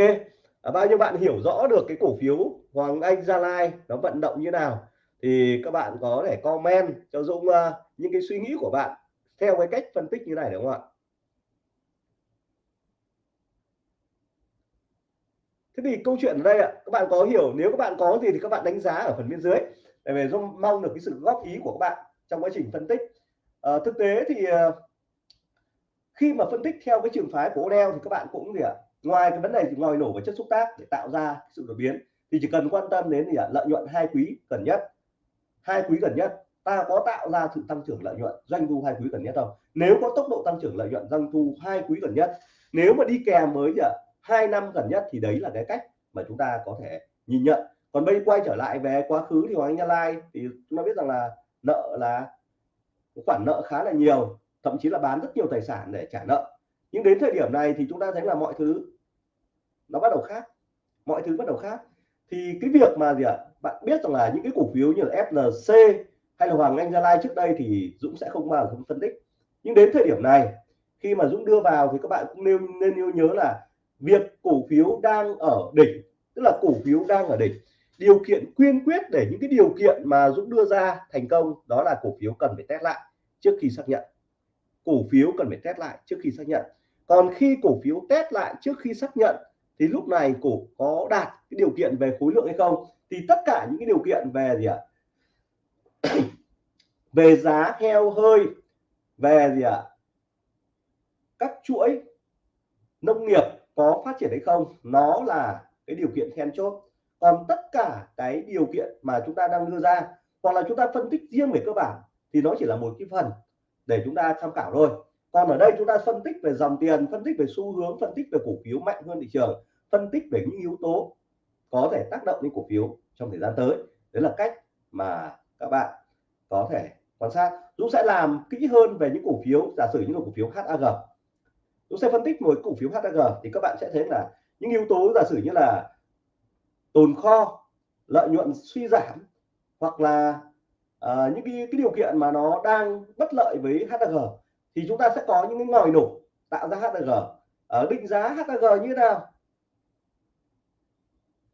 Speaker 1: à, bao nhiêu bạn hiểu rõ được cái cổ phiếu Hoàng Anh Gia Lai nó vận động như nào thì các bạn có thể comment cho Dũng uh, những cái suy nghĩ của bạn theo cái cách phân tích như này đúng không ạ? Thế thì câu chuyện ở đây ạ các bạn có hiểu nếu các bạn có gì thì các bạn đánh giá ở phần bên dưới để về Dũng mong được cái sự góp ý của các bạn trong quá trình phân tích. À, thực tế thì uh, khi mà phân tích theo cái trường phái của Odell thì các bạn cũng gì ạ ngoài cái vấn đề ngòi nổ và chất xúc tác để tạo ra sự đột biến, thì chỉ cần quan tâm đến thì lợi nhuận hai quý gần nhất. Hai quý gần nhất. Ta có tạo ra sự tăng trưởng lợi nhuận, doanh thu hai quý gần nhất không? Nếu có tốc độ tăng trưởng lợi nhuận, doanh thu hai quý gần nhất. Nếu mà đi kèm với hai năm gần nhất thì đấy là cái cách mà chúng ta có thể nhìn nhận. Còn bây quay trở lại về quá khứ thì Hoàng Anh gia Lai thì chúng ta biết rằng là nợ là khoản nợ khá là nhiều, thậm chí là bán rất nhiều tài sản để trả nợ nhưng đến thời điểm này thì chúng ta thấy là mọi thứ nó bắt đầu khác. Mọi thứ bắt đầu khác. Thì cái việc mà gì ạ? Bạn biết rằng là những cái cổ phiếu như là FLC hay là Hoàng Anh Gia Lai trước đây thì Dũng sẽ không bao giờ phân tích. Nhưng đến thời điểm này, khi mà Dũng đưa vào thì các bạn cũng nên nên nhớ là việc cổ phiếu đang ở đỉnh, tức là cổ phiếu đang ở đỉnh. Điều kiện quyên quyết để những cái điều kiện mà Dũng đưa ra thành công đó là cổ phiếu cần phải test lại trước khi xác nhận. Cổ phiếu cần phải test lại trước khi xác nhận còn khi cổ phiếu test lại trước khi xác nhận, thì lúc này cổ có đạt cái điều kiện về khối lượng hay không? Thì tất cả những cái điều kiện về gì ạ? *clears throat* Về giá heo hơi, về gì ạ? Các chuỗi nông nghiệp có phát triển hay không? Nó là cái điều kiện then chốt. Còn tất cả cái điều kiện mà chúng ta đang đưa ra, hoặc là chúng ta phân tích riêng về cơ bản, thì nó chỉ là một cái phần để chúng ta tham khảo thôi còn ở đây chúng ta phân tích về dòng tiền phân tích về xu hướng phân tích về cổ phiếu mạnh hơn thị trường phân tích về những yếu tố có thể tác động đến cổ phiếu trong thời gian tới. Đấy là cách mà các bạn có thể quan sát. Dũng sẽ làm kỹ hơn về những cổ phiếu giả sử những cổ phiếu HAG Dũng sẽ phân tích một cổ phiếu HAG thì các bạn sẽ thấy là những yếu tố giả sử như là tồn kho lợi nhuận suy giảm hoặc là uh, những cái, cái điều kiện mà nó đang bất lợi với HAG thì chúng ta sẽ có những cái ngòi nổ tạo ra HAG ở ờ, định giá HAG như thế nào?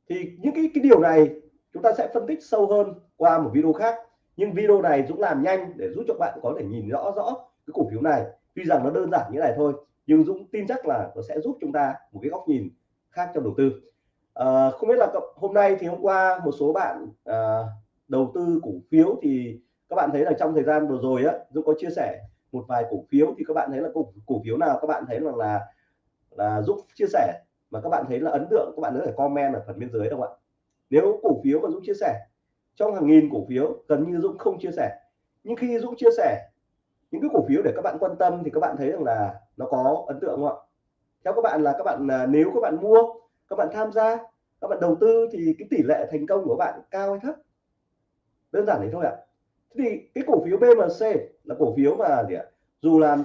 Speaker 1: Thì những cái cái điều này chúng ta sẽ phân tích sâu hơn qua một video khác. Nhưng video này Dũng làm nhanh để giúp cho bạn có thể nhìn rõ rõ cái cổ phiếu này. Tuy rằng nó đơn giản như này thôi nhưng Dũng tin chắc là nó sẽ giúp chúng ta một cái góc nhìn khác trong đầu tư. À, không biết là hôm nay thì hôm qua một số bạn à, đầu tư cổ phiếu thì các bạn thấy là trong thời gian vừa rồi á Dũng có chia sẻ một vài cổ phiếu thì các bạn thấy là cổ, cổ phiếu nào các bạn thấy rằng là là giúp chia sẻ mà các bạn thấy là ấn tượng các bạn có thể comment ở phần bên dưới đâu ạ nếu cổ phiếu mà Dũng chia sẻ trong hàng nghìn cổ phiếu gần như Dũng không chia sẻ nhưng khi Dũng chia sẻ những cái cổ phiếu để các bạn quan tâm thì các bạn thấy rằng là nó có ấn tượng không ạ theo các bạn là các bạn nếu các bạn mua các bạn tham gia các bạn đầu tư thì cái tỷ lệ thành công của bạn cao hay thấp đơn giản thế thôi ạ à thì cái cổ phiếu BMC là cổ phiếu mà gì ạ? Dù là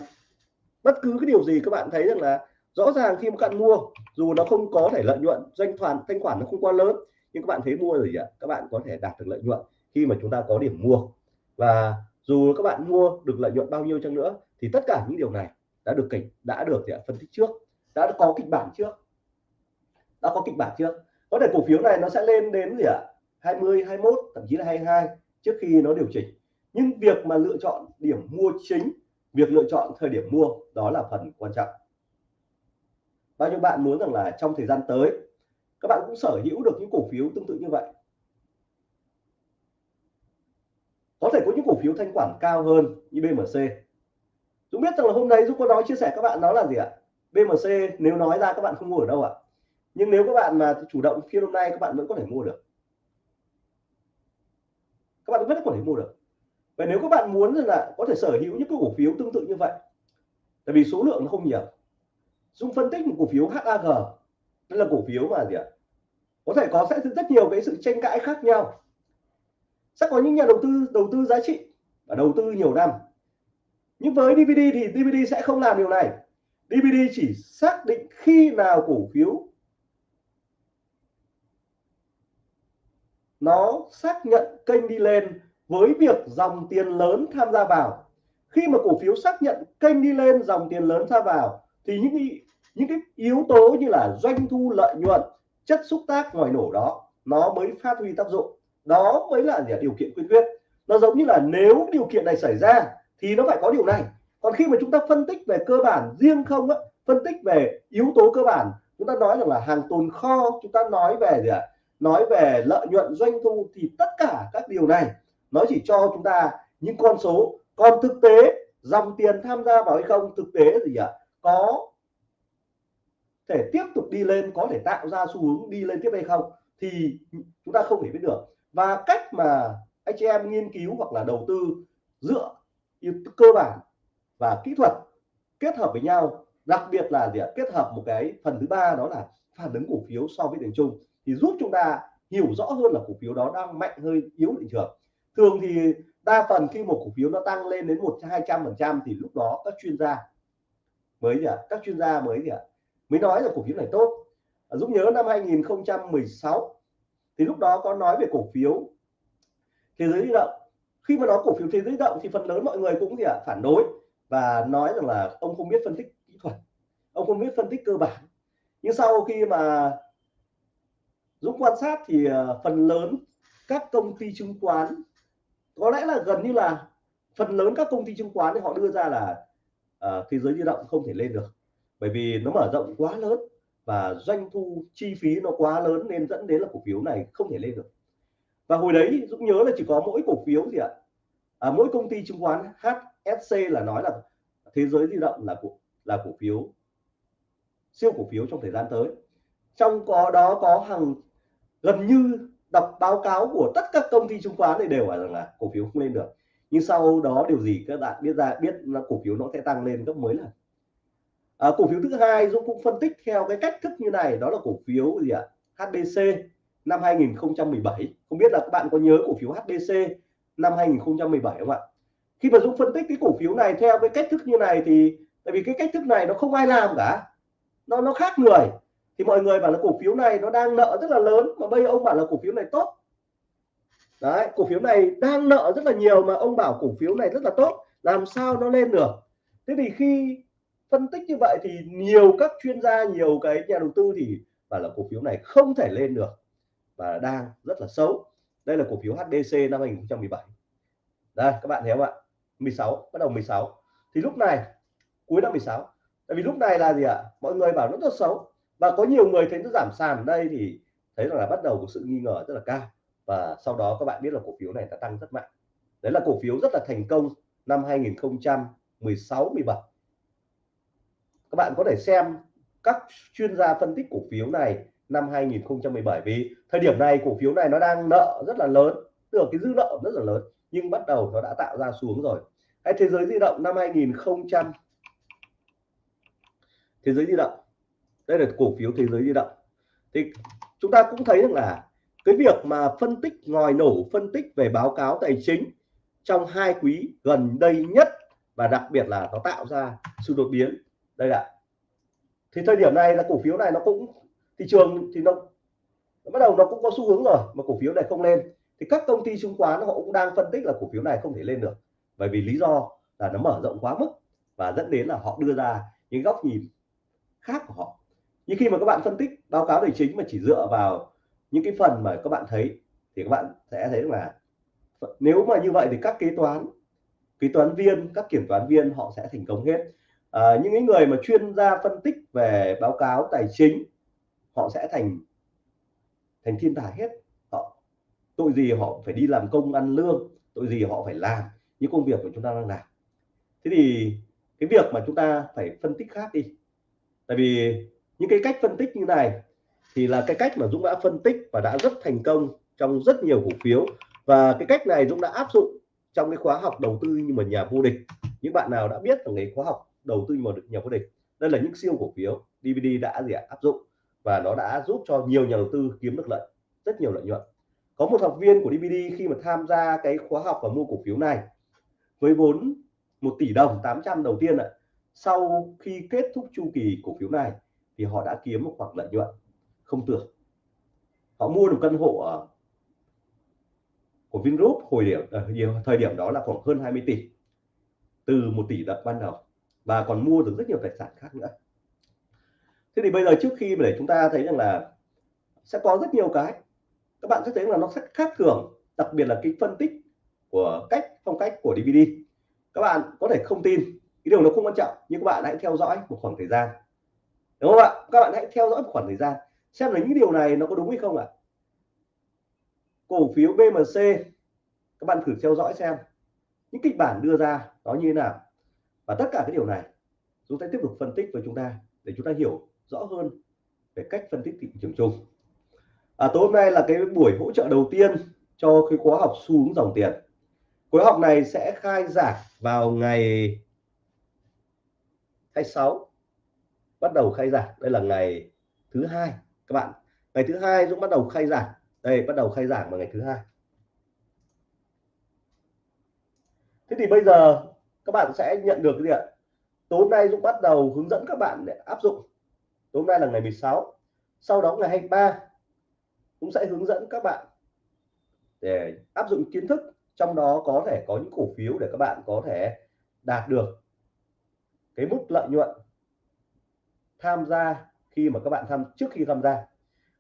Speaker 1: bất cứ cái điều gì các bạn thấy rằng là rõ ràng khi mà các bạn mua, dù nó không có thể lợi nhuận, doanh thoản thanh khoản nó không quá lớn, nhưng các bạn thấy mua rồi ạ? Các bạn có thể đạt được lợi nhuận khi mà chúng ta có điểm mua. Và dù các bạn mua được lợi nhuận bao nhiêu chăng nữa, thì tất cả những điều này đã được kịch, đã được gì phân tích trước, đã có kịch bản trước. Đã có kịch bản trước. Có thể cổ phiếu này nó sẽ lên đến gì ạ? 20 21 thậm chí là 22 trước khi nó điều chỉnh nhưng việc mà lựa chọn điểm mua chính, việc lựa chọn thời điểm mua, đó là phần quan trọng. Bao nhiêu bạn muốn rằng là trong thời gian tới, các bạn cũng sở hữu được những cổ phiếu tương tự như vậy? Có thể có những cổ phiếu thanh khoản cao hơn như BMC Dũng biết rằng là hôm nay Dũng có nói, chia sẻ các bạn đó là gì ạ? BMC nếu nói ra các bạn không mua ở đâu ạ. Nhưng nếu các bạn mà chủ động phiên hôm nay, các bạn vẫn có thể mua được. Các bạn vẫn có thể mua được và nếu các bạn muốn là có thể sở hữu những cái cổ phiếu tương tự như vậy, tại vì số lượng nó không nhiều Dung phân tích một cổ phiếu HAG đây là cổ phiếu mà gì ạ? Có thể có, sẽ rất nhiều cái sự tranh cãi khác nhau. Sẽ có những nhà đầu tư đầu tư giá trị và đầu tư nhiều năm. Nhưng với DVD thì DVD sẽ không làm điều này. DVD chỉ xác định khi nào cổ phiếu nó xác nhận kênh đi lên với việc dòng tiền lớn tham gia vào khi mà cổ phiếu xác nhận kênh đi lên dòng tiền lớn tham vào thì những cái, những cái yếu tố như là doanh thu lợi nhuận chất xúc tác ngoài nổ đó nó mới phát huy tác dụng. Đó mới là điều kiện quyên quyết. Nó giống như là nếu điều kiện này xảy ra thì nó phải có điều này. Còn khi mà chúng ta phân tích về cơ bản riêng không á phân tích về yếu tố cơ bản chúng ta nói rằng là hàng tồn kho chúng ta nói về gì ạ? Nói về lợi nhuận doanh thu thì tất cả các điều này nó chỉ cho chúng ta những con số. Còn thực tế, dòng tiền tham gia vào hay không, thực tế gì ạ? Có thể tiếp tục đi lên, có thể tạo ra xu hướng đi lên tiếp hay không thì chúng ta không thể biết được. Và cách mà anh chị em nghiên cứu hoặc là đầu tư dựa cơ bản và kỹ thuật kết hợp với nhau, đặc biệt là gì ạ? kết hợp một cái phần thứ ba, đó là phản ứng cổ phiếu so với thị chung, thì giúp chúng ta hiểu rõ hơn là cổ phiếu đó đang mạnh, hơi yếu thị trường thường thì đa phần khi một cổ phiếu nó tăng lên đến một hai trăm phần trăm thì lúc đó các chuyên gia mới gì ạ? Các chuyên gia mới gì ạ? Mới nói là cổ phiếu này tốt. À, Dũng nhớ năm 2016 thì lúc đó có nói về cổ phiếu thế giới di động. Khi mà nói cổ phiếu thế giới di động thì phần lớn mọi người cũng gì ạ? Phản đối và nói rằng là ông không biết phân tích kỹ thuật, ông không biết phân tích cơ bản. Nhưng sau khi mà Dũng quan sát thì à, phần lớn các công ty chứng khoán có lẽ là gần như là phần lớn các công ty chứng khoán thì họ đưa ra là uh, thế giới di động không thể lên được. Bởi vì nó mở rộng quá lớn và doanh thu chi phí nó quá lớn nên dẫn đến là cổ phiếu này không thể lên được. Và hồi đấy Dũng nhớ là chỉ có mỗi cổ phiếu gì ạ? À, mỗi công ty chứng khoán HSC là nói là thế giới di động là cổ là cổ phiếu siêu cổ phiếu trong thời gian tới. Trong có đó có hàng gần như đọc báo cáo của tất các công ty chứng khoán này đều bảo rằng là cổ phiếu không lên được. Nhưng sau đó điều gì các bạn biết ra biết là cổ phiếu nó sẽ tăng lên gấp mấy lần. À, cổ phiếu thứ hai Dũng cũng phân tích theo cái cách thức như này đó là cổ phiếu gì ạ? À? HBC năm 2017 không biết là các bạn có nhớ cổ phiếu HBC năm 2017 không ạ? Khi mà Dũng phân tích cái cổ phiếu này theo cái cách thức như này thì tại vì cái cách thức này nó không ai làm cả. Nó nó khác người thì mọi người bảo là cổ phiếu này nó đang nợ rất là lớn, mà bây giờ ông bảo là cổ phiếu này tốt. Đấy, cổ phiếu này đang nợ rất là nhiều mà ông bảo cổ phiếu này rất là tốt, làm sao nó lên được? Thế thì khi phân tích như vậy thì nhiều các chuyên gia, nhiều cái nhà đầu tư thì bảo là cổ phiếu này không thể lên được và đang rất là xấu. Đây là cổ phiếu HDC năm 2017 đây, các bạn thấy không ạ? 16 bắt đầu 16 thì lúc này, cuối năm 16 tại vì lúc này là gì ạ? Mọi người bảo nó rất xấu và có nhiều người thấy nó giảm sàn ở đây thì thấy rằng là bắt đầu có sự nghi ngờ rất là cao. Và sau đó các bạn biết là cổ phiếu này đã tăng rất mạnh. Đấy là cổ phiếu rất là thành công năm 2016 17 các bạn có thể xem các chuyên gia phân tích cổ phiếu này năm 2017 vì thời điểm này cổ phiếu này nó đang nợ rất là lớn. Tức là cái dư nợ rất là lớn, nhưng bắt đầu nó đã tạo ra xuống rồi. Cái thế giới di động năm 2000 thế giới di động đây là cổ phiếu thế giới di động. Thì chúng ta cũng thấy rằng là cái việc mà phân tích ngòi nổ phân tích về báo cáo tài chính trong hai quý gần đây nhất và đặc biệt là nó tạo ra sự đột biến. Đây là thì thời điểm này là cổ phiếu này nó cũng thị trường thì nó, nó bắt đầu nó cũng có xu hướng rồi mà cổ phiếu này không lên. Thì các công ty chứng khoán họ cũng đang phân tích là cổ phiếu này không thể lên được. Bởi vì lý do là nó mở rộng quá mức và dẫn đến là họ đưa ra những góc nhìn khác của họ nhưng khi mà các bạn phân tích báo cáo tài chính mà chỉ dựa vào những cái phần mà các bạn thấy thì các bạn sẽ thấy là nếu mà như vậy thì các kế toán kế toán viên các kiểm toán viên họ sẽ thành công hết. À, những cái người mà chuyên gia phân tích về báo cáo tài chính họ sẽ thành thành thiên tài hết. Họ tội gì họ phải đi làm công ăn lương tội gì họ phải làm những công việc của chúng ta đang làm. Thế thì cái việc mà chúng ta phải phân tích khác đi. Tại vì những cái cách phân tích như này thì là cái cách mà Dũng đã phân tích và đã rất thành công trong rất nhiều cổ phiếu. Và cái cách này Dũng đã áp dụng trong cái khóa học đầu tư nhưng mà nhà vô địch. Những bạn nào đã biết là cái khóa học đầu tư nhưng mà được nhà vô địch, đây là những siêu cổ phiếu DVD đã gì ạ, áp dụng và nó đã giúp cho nhiều nhà đầu tư kiếm được lợi, rất nhiều lợi nhuận. Có một học viên của DVD khi mà tham gia cái khóa học và mua cổ phiếu này với vốn 1 tỷ đồng 800 đầu tiên ạ, sau khi kết thúc chu kỳ cổ phiếu này thì họ đã kiếm một khoản lợi nhuận không tưởng. Họ mua được căn hộ ở, của Vingroup hồi điểm ờ, thời điểm đó là khoảng hơn 20 tỷ, từ một tỷ đặt ban đầu, và còn mua được rất nhiều tài sản khác nữa. Thế thì bây giờ trước khi mà để chúng ta thấy rằng là sẽ có rất nhiều cái, các bạn sẽ thấy là nó rất khác thường, đặc biệt là cái phân tích của cách, phong cách của DVD các bạn có thể không tin, cái điều nó không quan trọng, nhưng các bạn hãy theo dõi một khoảng thời gian đúng không ạ? Các bạn hãy theo dõi một khoảng thời gian xem là những điều này nó có đúng hay không ạ. Cổ phiếu BMC các bạn thử theo dõi xem. Những kịch bản đưa ra nó như thế nào? Và tất cả cái điều này chúng ta tiếp tục phân tích với chúng ta để chúng ta hiểu rõ hơn về cách phân tích thị trường chung. À, tối hôm nay là cái buổi hỗ trợ đầu tiên cho cái khóa học xu hướng dòng tiền. Khóa học này sẽ khai giảng vào ngày 26 bắt đầu khai giảng. Đây là ngày thứ hai, các bạn. Ngày thứ hai Dũng bắt đầu khai giảng. Đây, bắt đầu khai giảng vào ngày thứ hai. Thế thì bây giờ các bạn sẽ nhận được cái gì ạ? Tối nay Dũng bắt đầu hướng dẫn các bạn để áp dụng. Tối nay là ngày 16 sau đó ngày 23 cũng sẽ hướng dẫn các bạn để áp dụng kiến thức. Trong đó có thể có những cổ phiếu để các bạn có thể đạt được cái mức lợi nhuận tham gia khi mà các bạn tham, trước khi tham gia.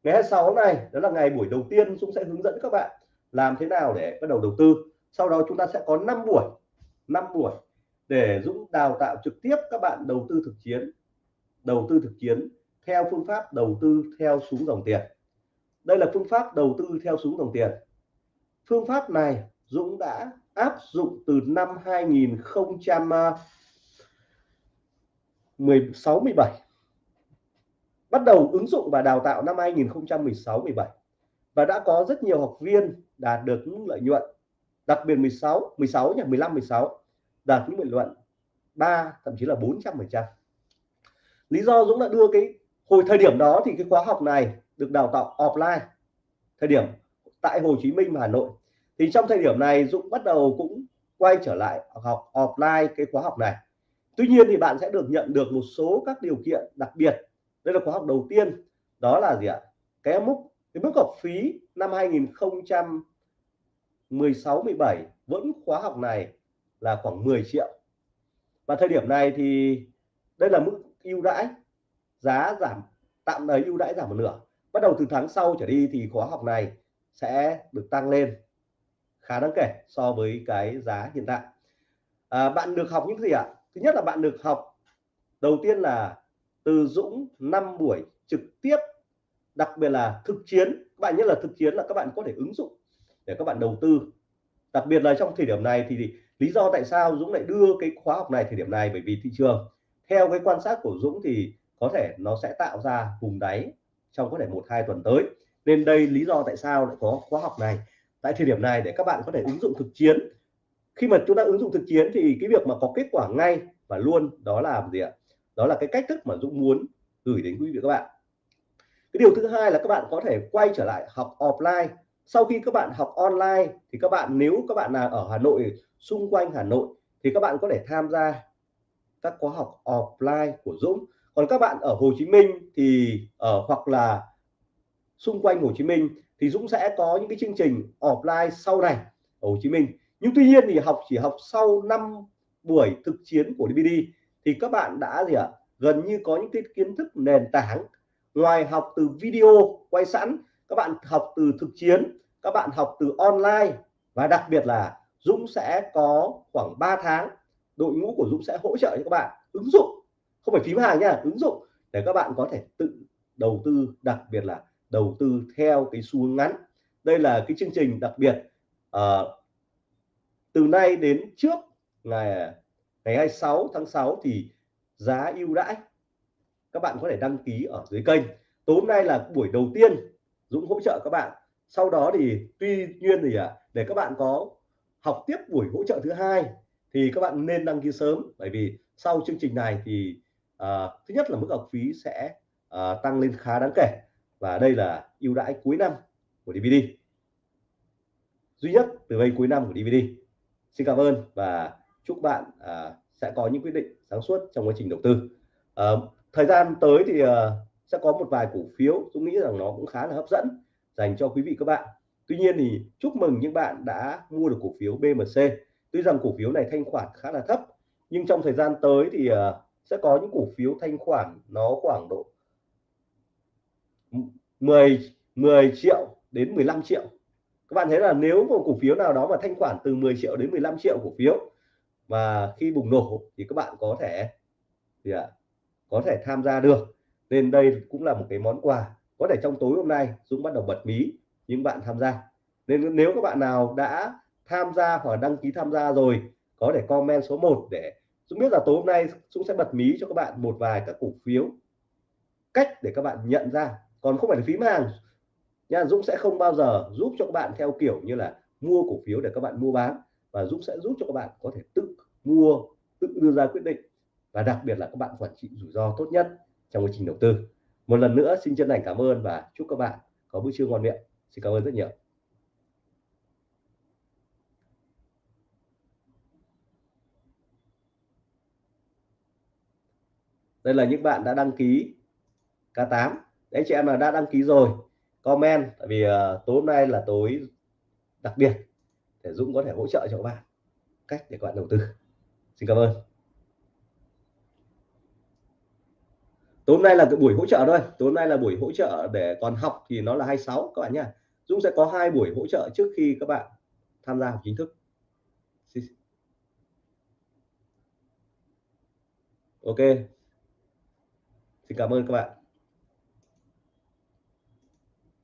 Speaker 1: Ngày 26 này, đó là ngày buổi đầu tiên Dũng sẽ hướng dẫn các bạn làm thế nào để bắt đầu đầu tư. Sau đó chúng ta sẽ có 5 buổi 5 buổi để Dũng đào tạo trực tiếp các bạn đầu tư thực chiến, đầu tư thực chiến theo phương pháp đầu tư theo xuống dòng tiền. Đây là phương pháp đầu tư theo xuống dòng tiền. Phương pháp này Dũng đã áp dụng từ năm 2016 17 bắt đầu ứng dụng và đào tạo năm 2016 17 và đã có rất nhiều học viên đạt được những lợi nhuận, đặc biệt 16 16 nhỉ 15 16 đạt những lợi nhuận 3 thậm chí là 400 phần trăm. Lý do Dũng đã đưa cái hồi thời điểm đó thì cái khóa học này được đào tạo offline, thời điểm tại Hồ Chí Minh và Hà Nội. Thì trong thời điểm này Dũng bắt đầu cũng quay trở lại học offline cái khóa học này. Tuy nhiên thì bạn sẽ được nhận được một số các điều kiện đặc biệt đây là khóa học đầu tiên. Đó là gì ạ? Cái mức cái mức học phí năm 2016 17 vẫn khóa học này là khoảng 10 triệu. Và thời điểm này thì đây là mức ưu đãi giá giảm tạm thời ưu đãi giảm một nửa. Bắt đầu từ tháng sau trở đi thì khóa học này sẽ được tăng lên. Khá đáng kể so với cái giá hiện tại. À, bạn được học những gì ạ? Thứ nhất là bạn được học đầu tiên là từ Dũng 5 buổi trực tiếp, đặc biệt là thực chiến. Các bạn nhất là thực chiến là các bạn có thể ứng dụng để các bạn đầu tư. Đặc biệt là trong thời điểm này thì lý do tại sao Dũng lại đưa cái khóa học này thời điểm này? Bởi vì thị trường, theo cái quan sát của Dũng thì có thể nó sẽ tạo ra vùng đáy trong có thể một, hai tuần tới. Nên đây lý do tại sao lại có khóa học này. Tại thời điểm này để các bạn có thể ứng dụng thực chiến. Khi mà chúng ta ứng dụng thực chiến thì cái việc mà có kết quả ngay và luôn đó là gì ạ? Đó là cái cách thức mà Dũng muốn gửi đến quý vị các bạn. Cái điều thứ hai là các bạn có thể quay trở lại học offline. Sau khi các bạn học online thì các bạn, nếu các bạn là ở Hà Nội, xung quanh Hà Nội thì các bạn có thể tham gia các khóa học offline của Dũng. Còn các bạn ở Hồ Chí Minh thì ở hoặc là xung quanh Hồ Chí Minh thì Dũng sẽ có những cái chương trình offline sau này ở Hồ Chí Minh. Nhưng tuy nhiên thì học, chỉ học sau 5 buổi thực chiến của DVD thì các bạn đã gì ạ? Gần như có những cái kiến thức nền tảng ngoài học từ video quay sẵn các bạn học từ thực chiến các bạn học từ online và đặc biệt là Dũng sẽ có khoảng 3 tháng đội ngũ của Dũng sẽ hỗ trợ cho các bạn ứng dụng. Không phải phím hàng nha ứng dụng để các bạn có thể tự đầu tư đặc biệt là đầu tư theo cái xu hướng ngắn. Đây là cái chương trình đặc biệt uh, từ nay đến trước ngày ngày 26 tháng 6 thì giá ưu đãi các bạn có thể đăng ký ở dưới kênh. Tối hôm nay là buổi đầu tiên Dũng hỗ trợ các bạn. Sau đó thì tuy nhiên thì à, để các bạn có học tiếp buổi hỗ trợ thứ hai thì các bạn nên đăng ký sớm. Bởi vì sau chương trình này thì à, thứ nhất là mức học phí sẽ à, tăng lên khá đáng kể. Và đây là ưu đãi cuối năm của DVD duy nhất từ đây cuối năm của DVD xin cảm ơn và chúc bạn à, sẽ có những quyết định sáng suốt trong quá trình đầu tư. À, thời gian tới thì à, sẽ có một vài cổ phiếu tôi nghĩ rằng nó cũng khá là hấp dẫn dành cho quý vị các bạn. Tuy nhiên thì chúc mừng những bạn đã mua được cổ phiếu BMC tuy rằng cổ phiếu này thanh khoản khá là thấp nhưng trong thời gian tới thì à, sẽ có những cổ phiếu thanh khoản nó khoảng độ 10 10 triệu đến 15 triệu. Các bạn thấy là nếu một cổ phiếu nào đó mà thanh khoản từ 10 triệu đến 15 triệu cổ phiếu mà khi bùng nổ thì các bạn có thể thì à, có thể tham gia được. Nên đây cũng là một cái món quà. Có thể trong tối hôm nay Dũng bắt đầu bật mí những bạn tham gia. Nên nếu các bạn nào đã tham gia hoặc đăng ký tham gia rồi có thể comment số 1 để Dũng biết là tối hôm nay Dũng sẽ bật mí cho các bạn một vài các cổ phiếu cách để các bạn nhận ra. Còn không phải là phím hàng. Nha Dũng sẽ không bao giờ giúp cho các bạn theo kiểu như là mua cổ phiếu để các bạn mua bán và Dũng sẽ giúp cho các bạn có thể tự mua tự đưa ra quyết định. Và đặc biệt là các bạn quản trị rủi ro tốt nhất trong quá trình đầu tư. Một lần nữa xin chân thành cảm ơn và chúc các bạn có bữa trưa ngon miệng. Xin cảm ơn rất nhiều. Đây là những bạn đã đăng ký K8 đấy chị em là đã đăng ký rồi. Comment tại vì uh, tối hôm nay là tối đặc biệt để Dũng có thể hỗ trợ cho các bạn cách để các bạn đầu tư. Xin cảm ơn. Tối hôm nay là cái buổi hỗ trợ thôi. Tối hôm nay là buổi hỗ trợ để còn học thì nó là 26 các bạn nhé Dũng sẽ có hai buổi hỗ trợ trước khi các bạn tham gia học chính thức. Ok. Xin cảm ơn các bạn.